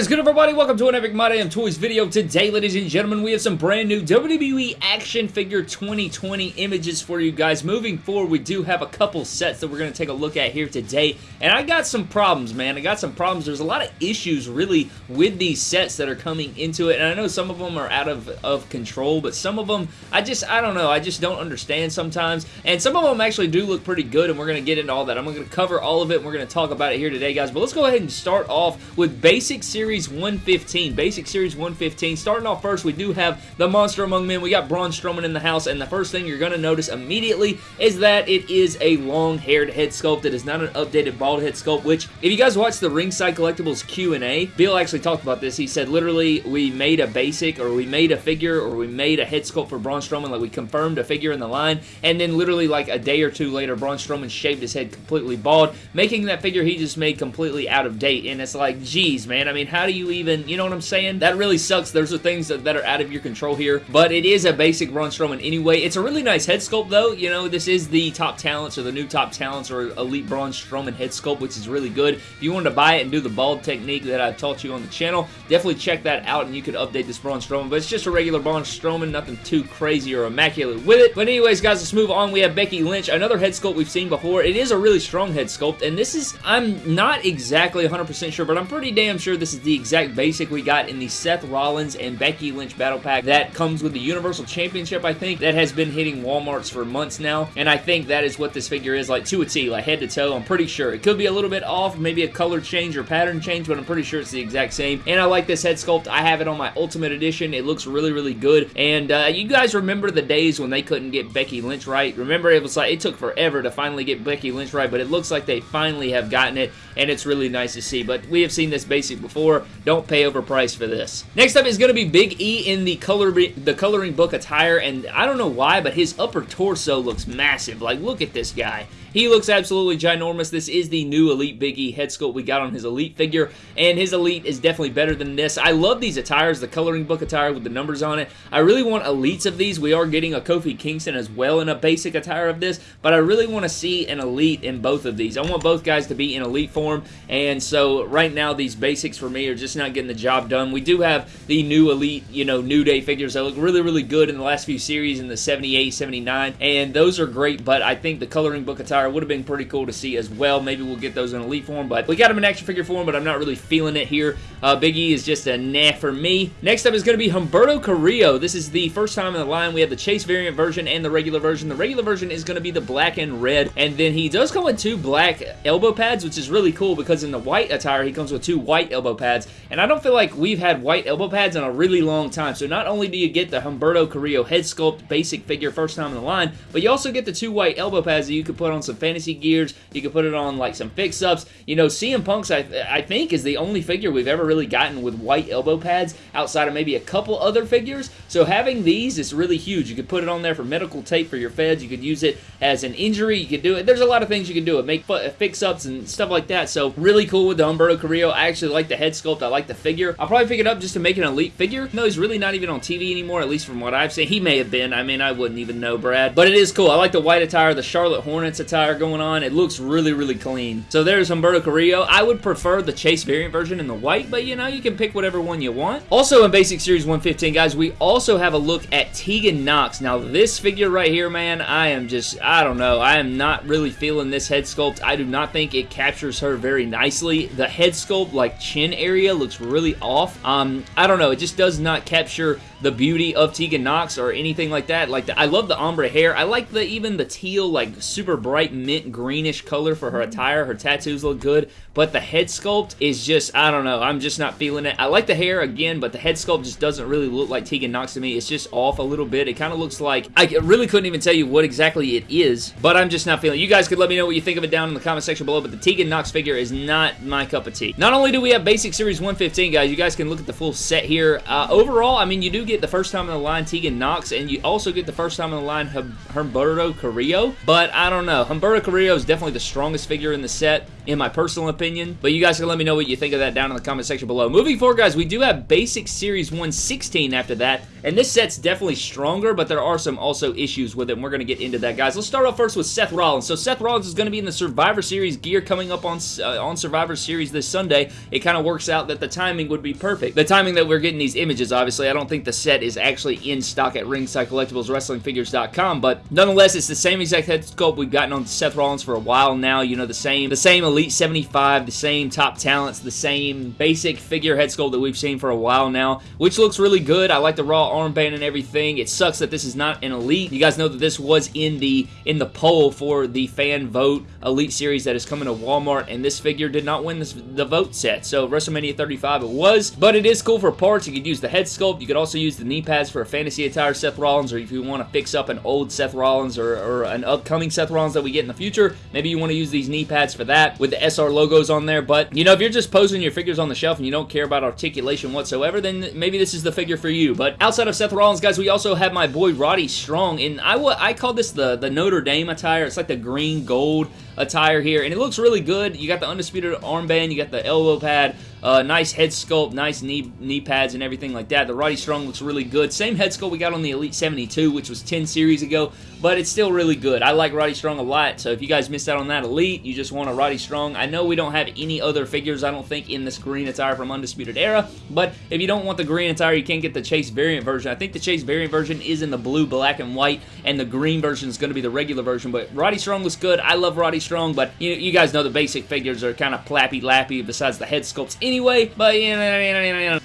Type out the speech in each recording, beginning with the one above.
is good everybody? Welcome to an Epic My Damn Toys video. Today, ladies and gentlemen, we have some brand new WWE Action Figure 2020 images for you guys. Moving forward, we do have a couple sets that we're going to take a look at here today. And I got some problems, man. I got some problems. There's a lot of issues, really, with these sets that are coming into it. And I know some of them are out of, of control, but some of them, I just, I don't know. I just don't understand sometimes. And some of them actually do look pretty good, and we're going to get into all that. I'm going to cover all of it, and we're going to talk about it here today, guys. But let's go ahead and start off with Basic Series 115. Basic Series 115. Starting off first, we do have the Monster Among Men. We got Braun Strowman in the house, and the first thing you're going to notice immediately is that it is a long-haired head sculpt. It is not an updated bald head sculpt, which, if you guys watch the Ringside Collectibles Q&A, Bill actually talked about this. He said, literally, we made a basic, or we made a figure, or we made a head sculpt for Braun Strowman, like we confirmed a figure in the line, and then literally like a day or two later, Braun Strowman shaved his head completely bald, making that figure he just made completely out of date, and it's like, geez, man, I mean, how do you even, you know what I'm saying? That really sucks. There's the things that, that are out of your control here, but it is a basic Braun Strowman anyway. It's a really nice head sculpt, though. You know, this is the top talents or the new top talents or elite Braun Strowman head sculpt, which is really good. If you wanted to buy it and do the bald technique that I've taught you on the channel, definitely check that out and you could update this Braun Strowman, but it's just a regular Braun Strowman, nothing too crazy or immaculate with it. But anyways, guys, let's move on. We have Becky Lynch, another head sculpt we've seen before. It is a really strong head sculpt, and this is, I'm not exactly 100% sure, but I'm pretty damn sure this is the exact basic we got in the Seth Rollins and Becky Lynch Battle Pack that comes with the Universal Championship, I think, that has been hitting Walmarts for months now, and I think that is what this figure is, like to a T, like head to toe, I'm pretty sure. It could be a little bit off, maybe a color change or pattern change, but I'm pretty sure it's the exact same, and I like this head sculpt. I have it on my Ultimate Edition. It looks really, really good, and uh, you guys remember the days when they couldn't get Becky Lynch right? Remember, it was like, it took forever to finally get Becky Lynch right, but it looks like they finally have gotten it, and it's really nice to see, but we have seen this basic before. Don't pay overpriced for this. Next up is going to be Big E in the, color the coloring book attire, and I don't know why, but his upper torso looks massive. Like, look at this guy. He looks absolutely ginormous. This is the new Elite Big E head sculpt we got on his Elite figure, and his Elite is definitely better than this. I love these attires, the coloring book attire with the numbers on it. I really want Elites of these. We are getting a Kofi Kingston as well in a basic attire of this, but I really want to see an Elite in both of these. I want both guys to be in Elite form, and so right now these basics for me are just not getting the job done. We do have the new Elite, you know, New Day figures that look really, really good in the last few series in the 78, 79, and those are great, but I think the coloring book attire would have been pretty cool to see as well. Maybe we'll get those in Elite form, but we got him in action figure form, but I'm not really feeling it here. Uh, Big E is just a nah for me. Next up is going to be Humberto Carrillo. This is the first time in the line. We have the Chase variant version and the regular version. The regular version is going to be the black and red, and then he does come with two black elbow pads, which is really cool because in the white attire, he comes with two white elbow pads, and I don't feel like we've had white elbow pads in a really long time, so not only do you get the Humberto Carrillo head sculpt basic figure first time in the line, but you also get the two white elbow pads that you could put on some fantasy gears. You could put it on like some fix-ups. You know, CM Punk's, I, I think, is the only figure we've ever really gotten with white elbow pads outside of maybe a couple other figures. So having these is really huge. You could put it on there for medical tape for your feds. You could use it as an injury. You could do it. There's a lot of things you can do it. Make uh, fix-ups and stuff like that. So really cool with the Humberto Carrillo. I actually like the head sculpt. I like the figure. I'll probably pick it up just to make an elite figure. No, he's really not even on TV anymore, at least from what I've seen. He may have been. I mean, I wouldn't even know, Brad. But it is cool. I like the white attire, the Charlotte Hornets attire going on. It looks really, really clean. So there's Humberto Carrillo. I would prefer the Chase variant version in the white, but you know, you can pick whatever one you want. Also in Basic Series 115, guys, we also have a look at Tegan Nox. Now, this figure right here, man, I am just, I don't know. I am not really feeling this head sculpt. I do not think it captures her very nicely. The head sculpt, like chin area, looks really off. Um, I don't know. It just does not capture the beauty of Tegan Nox or anything like that. Like the, I love the ombre hair. I like the even the teal, like super bright mint greenish color for her attire. Her tattoos look good, but the head sculpt is just, I don't know. I'm just not feeling it. I like the hair again, but the head sculpt just doesn't really look like Tegan Nox to me. It's just off a little bit. It kind of looks like, I really couldn't even tell you what exactly it is, but I'm just not feeling it. You guys could let me know what you think of it down in the comment section below, but the Tegan Nox figure is not my cup of tea. Not only do we have Basic Series 115, guys, you guys can look at the full set here. Uh, overall, I mean, you do get the first time in the line Tegan Nox, and you also get the first time in the line Humberto Carrillo, but I don't know. Carrillo is definitely the strongest figure in the set in my personal opinion. But you guys can let me know what you think of that down in the comment section below. Moving forward, guys, we do have Basic Series 116 after that, and this set's definitely stronger, but there are some also issues with it, and we're going to get into that, guys. Let's start off first with Seth Rollins. So Seth Rollins is going to be in the Survivor Series gear coming up on, uh, on Survivor Series this Sunday. It kind of works out that the timing would be perfect. The timing that we're getting these images, obviously, I don't think the set is actually in stock at Ringside Collectibles WrestlingFigures.com, but nonetheless, it's the same exact head sculpt we've gotten on Seth Rollins for a while now. You know, the same, the same Elite 75, the same top talents, the same basic figure head sculpt that we've seen for a while now, which looks really good. I like the Raw armband and everything. It sucks that this is not an Elite. You guys know that this was in the in the poll for the fan vote Elite Series that is coming to Walmart, and this figure did not win this, the vote set. So WrestleMania 35 it was, but it is cool for parts. You could use the head sculpt. You could also use the knee pads for a fantasy attire Seth Rollins, or if you want to fix up an old Seth Rollins or, or an upcoming Seth Rollins that we get in the future, maybe you want to use these knee pads for that with the SR logos on there. But, you know, if you're just posing your figures on the shelf and you don't care about articulation whatsoever, then maybe this is the figure for you. But outside of Seth Rollins, guys, we also have my boy Roddy Strong, and I, I call this the, the Notre Dame attire. It's like the green gold attire here, and it looks really good. You got the Undisputed armband, you got the elbow pad, uh, nice head sculpt, nice knee knee pads and everything like that. The Roddy Strong looks really good. Same head sculpt we got on the Elite 72, which was 10 series ago, but it's still really good. I like Roddy Strong a lot, so if you guys missed out on that Elite, you just want a Roddy Strong. I know we don't have any other figures, I don't think, in this green attire from Undisputed Era, but if you don't want the green attire, you can't get the Chase variant version. I think the Chase variant version is in the blue, black, and white, and the green version is going to be the regular version, but Roddy Strong looks good. I love Roddy Strong, but you, you guys know the basic figures are kind of plappy-lappy besides the head sculpts anyway, but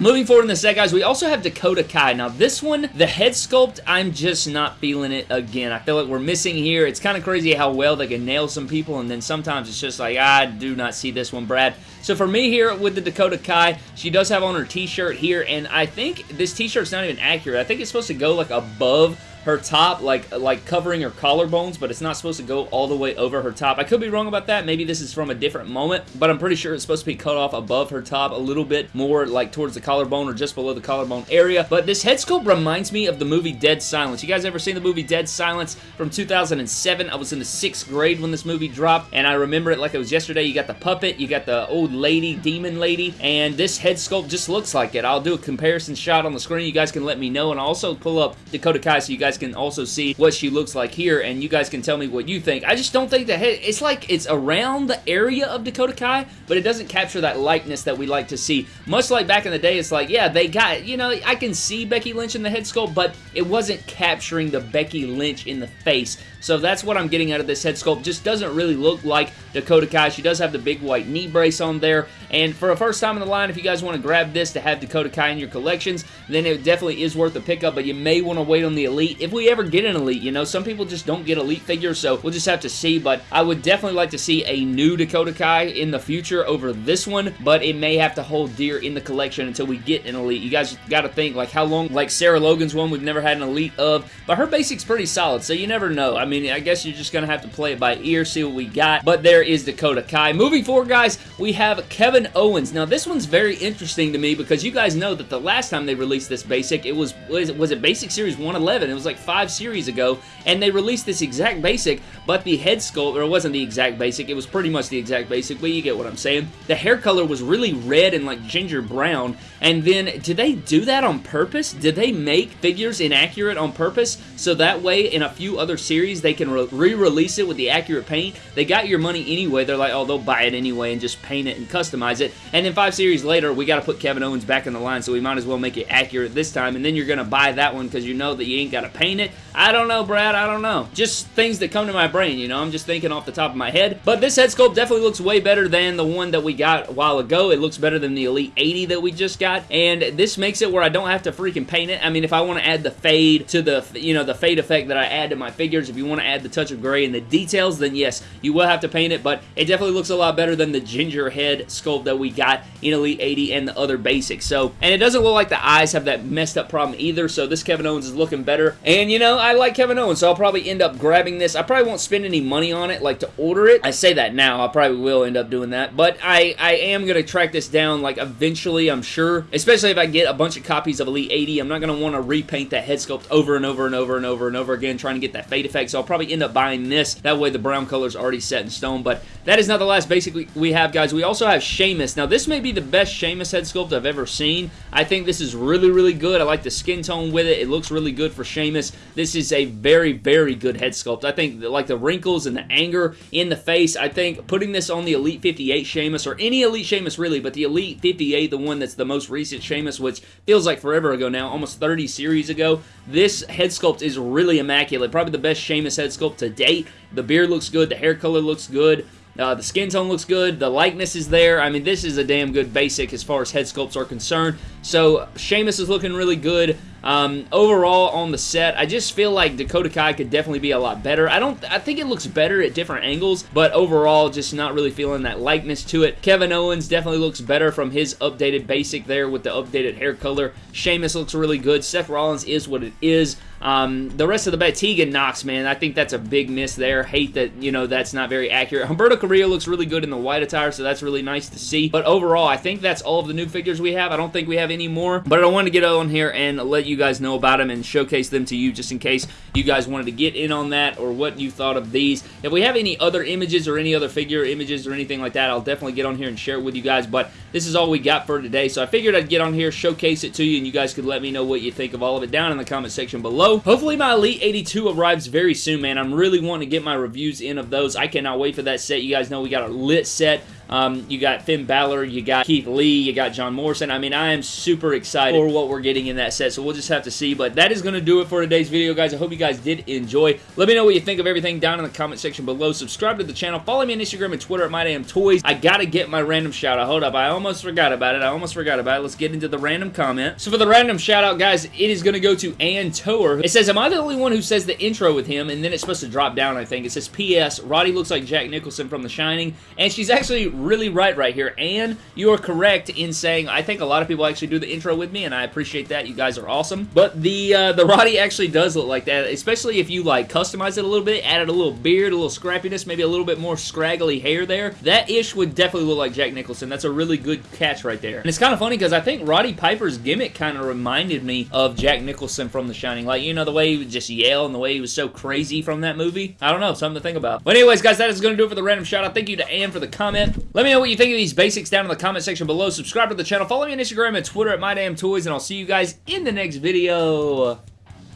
moving forward in the set, guys, we also have Dakota Kai. Now, this one, the head sculpt, I'm just not feeling it again. I feel like we're missing here. It's kind of crazy how well they can nail some people, and then sometimes it's just like, I do not see this one, Brad. So for me here with the Dakota Kai, she does have on her t-shirt here, and I think this t-shirt's not even accurate. I think it's supposed to go like above her top, like like covering her collarbones, but it's not supposed to go all the way over her top. I could be wrong about that. Maybe this is from a different moment, but I'm pretty sure it's supposed to be cut off above her top a little bit more like towards the collarbone or just below the collarbone area. But this head sculpt reminds me of the movie Dead Silence. You guys ever seen the movie Dead Silence from 2007? I was in the sixth grade when this movie dropped, and I remember it like it was yesterday. You got the puppet, you got the old lady, demon lady, and this head sculpt just looks like it. I'll do a comparison shot on the screen. You guys can let me know, and I'll also pull up Dakota Kai so you guys guys can also see what she looks like here, and you guys can tell me what you think. I just don't think the head, it's like it's around the area of Dakota Kai, but it doesn't capture that likeness that we like to see. Much like back in the day, it's like, yeah, they got, you know, I can see Becky Lynch in the head sculpt, but it wasn't capturing the Becky Lynch in the face. So that's what I'm getting out of this head sculpt. Just doesn't really look like Dakota Kai. She does have the big white knee brace on there. And for a first time in the line, if you guys want to grab this to have Dakota Kai in your collections, then it definitely is worth a pickup, but you may want to wait on the Elite. If we ever get an Elite, you know, some people just don't get Elite figures, so we'll just have to see, but I would definitely like to see a new Dakota Kai in the future over this one, but it may have to hold dear in the collection until we get an Elite. You guys got to think, like, how long, like Sarah Logan's one, we've never had an Elite of, but her basic's pretty solid, so you never know. I mean, mean, I guess you're just going to have to play it by ear, see what we got. But there is Dakota Kai. Moving forward, guys, we have Kevin Owens. Now, this one's very interesting to me because you guys know that the last time they released this basic, it was, was it, was it Basic Series 111? It was like five series ago, and they released this exact basic, but the head sculpt, or it wasn't the exact basic, it was pretty much the exact basic, but you get what I'm saying. The hair color was really red and like ginger brown, and then did they do that on purpose? Did they make figures inaccurate on purpose so that way in a few other series they can re-release it with the accurate paint. They got your money anyway. They're like, oh, they'll buy it anyway and just paint it and customize it. And then five series later, we got to put Kevin Owens back in the line, so we might as well make it accurate this time. And then you're going to buy that one because you know that you ain't got to paint it. I don't know, Brad. I don't know. Just things that come to my brain, you know. I'm just thinking off the top of my head. But this head sculpt definitely looks way better than the one that we got a while ago. It looks better than the Elite 80 that we just got. And this makes it where I don't have to freaking paint it. I mean, if I want to add the fade to the, you know, the fade effect that I add to my figures, if you want to add the touch of gray and the details, then yes, you will have to paint it. But it definitely looks a lot better than the ginger head sculpt that we got in Elite 80 and the other basics. So, and it doesn't look like the eyes have that messed up problem either. So this Kevin Owens is looking better. And, you know, I like Kevin Owens, so I'll probably end up grabbing this. I probably won't spend any money on it, like, to order it. I say that now. I probably will end up doing that. But I, I am going to track this down, like, eventually, I'm sure. Especially if I get a bunch of copies of Elite 80. I'm not going to want to repaint that head sculpt over and over and over and over and over again, trying to get that fade effect. So I'll probably end up buying this. That way the brown color is already set in stone. But that is not the last basic we have, guys. We also have Sheamus. Now, this may be the best Sheamus head sculpt I've ever seen. I think this is really, really good. I like the skin tone with it. It looks really good for Sheamus. This is a very, very good head sculpt. I think, like, the wrinkles and the anger in the face, I think putting this on the Elite 58 Sheamus, or any Elite Sheamus, really, but the Elite 58, the one that's the most recent Sheamus, which feels like forever ago now, almost 30 series ago, this head sculpt is really immaculate. Probably the best Sheamus head sculpt to date. The beard looks good. The hair color looks good. Uh, the skin tone looks good. The likeness is there. I mean, this is a damn good basic as far as head sculpts are concerned. So, Sheamus is looking really good. Um, overall, on the set, I just feel like Dakota Kai could definitely be a lot better. I don't, I think it looks better at different angles, but overall, just not really feeling that likeness to it. Kevin Owens definitely looks better from his updated basic there with the updated hair color. Sheamus looks really good. Seth Rollins is what it is. Um, the rest of the bet, Tegan Nox, man, I think that's a big miss there. Hate that, you know, that's not very accurate. Humberto Carrillo looks really good in the white attire, so that's really nice to see. But overall, I think that's all of the new figures we have. I don't think we have any more, but I want to get on here and let you guys know about them and showcase them to you just in case you guys wanted to get in on that or what you thought of these. If we have any other images or any other figure images or anything like that, I'll definitely get on here and share it with you guys, but this is all we got for today, so I figured I'd get on here, showcase it to you, and you guys could let me know what you think of all of it down in the comment section below. Hopefully my Elite 82 arrives very soon, man. I'm really wanting to get my reviews in of those. I cannot wait for that set. You guys know we got a lit set. Um, you got Finn Balor, you got Keith Lee, you got John Morrison. I mean, I am super excited for what we're getting in that set, so we'll just have to see. But that is going to do it for today's video, guys. I hope you guys did enjoy. Let me know what you think of everything down in the comment section below. Subscribe to the channel. Follow me on Instagram and Twitter at MyDamnToys. I got to get my random shout-out. Hold up. I almost forgot about it. I almost forgot about it. Let's get into the random comment. So for the random shout-out, guys, it is going to go to Ann Tower. It says, am I the only one who says the intro with him? And then it's supposed to drop down, I think. It says, P.S. Roddy looks like Jack Nicholson from The Shining. And she's actually really right right here. And you are correct in saying I think a lot of people actually do the intro with me, and I appreciate that. You guys are awesome. But the uh, the Roddy actually does look like that, especially if you like customize it a little bit, added a little beard, a little scrappiness, maybe a little bit more scraggly hair there. That ish would definitely look like Jack Nicholson. That's a really good catch right there. And it's kind of funny because I think Roddy Piper's gimmick kind of reminded me of Jack Nicholson from The Shining. Like, you know, the way he would just yell and the way he was so crazy from that movie. I don't know, something to think about. But anyways, guys, that is going to do it for the random shout out. Thank you to Ann for the comment. Let me know what you think of these basics down in the comment section below. Subscribe to the channel. Follow me on Instagram and Twitter at MyDamnToys, and I'll see you guys in the next video.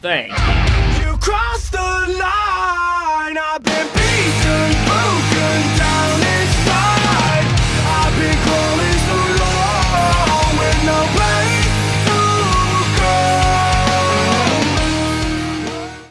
Thanks. You crossed the line. I've been beaten.